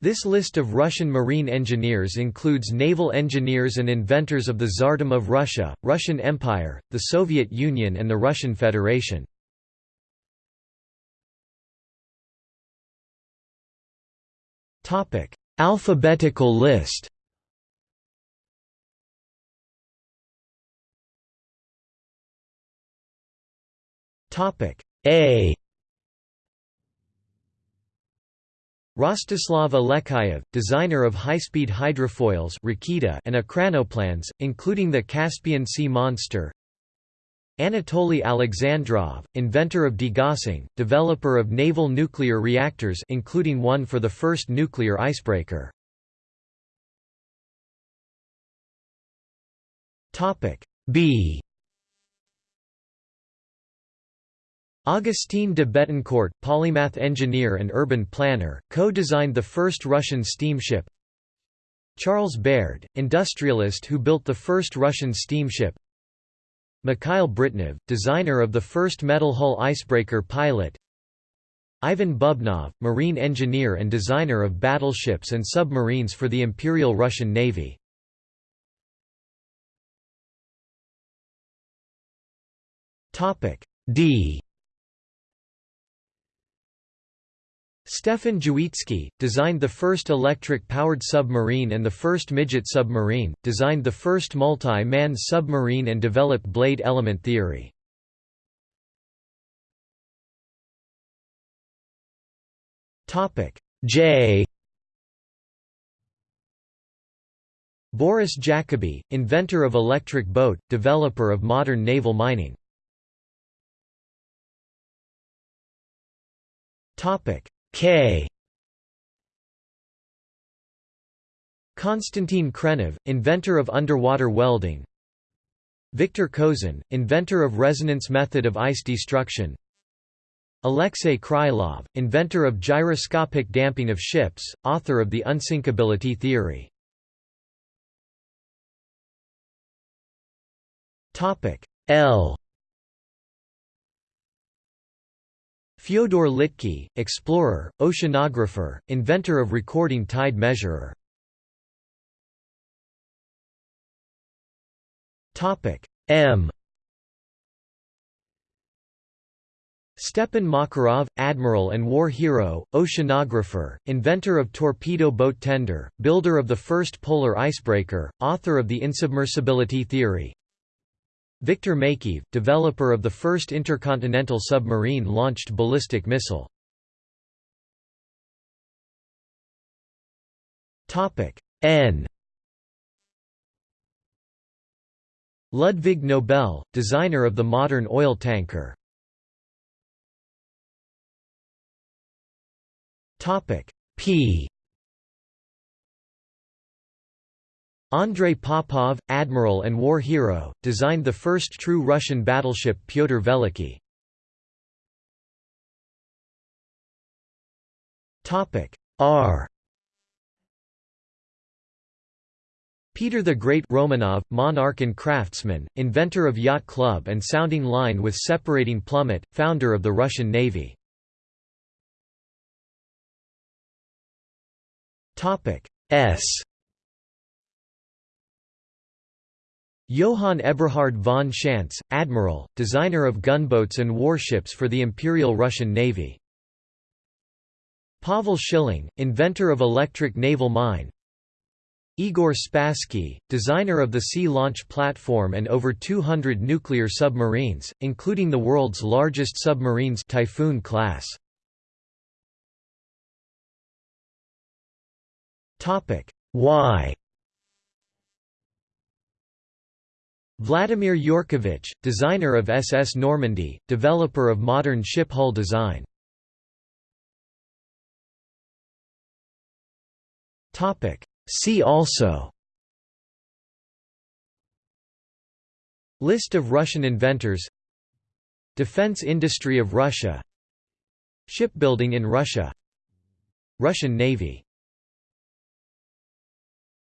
This list of Russian marine engineers includes naval engineers and inventors of the Tsardom of Russia, Russian Empire, the Soviet Union and the Russian Federation. Alphabetical list A Rostislav Alekseyev, designer of high-speed hydrofoils and ekranoplans, including the Caspian Sea Monster Anatoly Alexandrov, inventor of degassing, developer of naval nuclear reactors including one for the first nuclear icebreaker. B Augustin de Bettencourt, polymath engineer and urban planner, co-designed the first Russian steamship. Charles Baird, industrialist who built the first Russian steamship. Mikhail Britnev, designer of the first metal hull icebreaker pilot. Ivan Bubnov, marine engineer and designer of battleships and submarines for the Imperial Russian Navy. D Stefan Drzewiecki, designed the first electric-powered submarine and the first midget submarine, designed the first multi-man submarine and developed blade element theory. J Boris Jacobi, inventor of electric boat, developer of modern naval mining. Topic K. Konstantin Khrenov, inventor of underwater welding. Viktor Kozin, inventor of resonance method of ice destruction. Alexei Krylov, inventor of gyroscopic damping of ships, author of the unsinkability theory. L Fyodor Litke, explorer, oceanographer, inventor of recording tide measurer. Topic M Stepan Makarov, admiral and war hero, oceanographer, inventor of torpedo boat tender, builder of the first polar icebreaker, author of the insubmersibility theory, Viktor Makeyev, developer of the first intercontinental submarine-launched ballistic missile. N Ludwig Nobel, designer of the modern oil tanker. P Andrei Popov, admiral and war hero, designed the first true Russian battleship Pyotr Veliky. R Peter the Great Romanov, monarch and craftsman, inventor of yacht club and sounding line with separating plummet, founder of the Russian Navy. S Johann Eberhard von Schantz, admiral, designer of gunboats and warships for the Imperial Russian Navy. Pavel Schilling, inventor of electric naval mine. Igor Spassky, designer of the Sea Launch Platform and over 200 nuclear submarines, including the world's largest submarines Typhoon class. Y Vladimir Yurkovich, designer of SS Normandy, developer of modern ship hull design. See also List of Russian inventors Defense industry of Russia Shipbuilding in Russia Russian Navy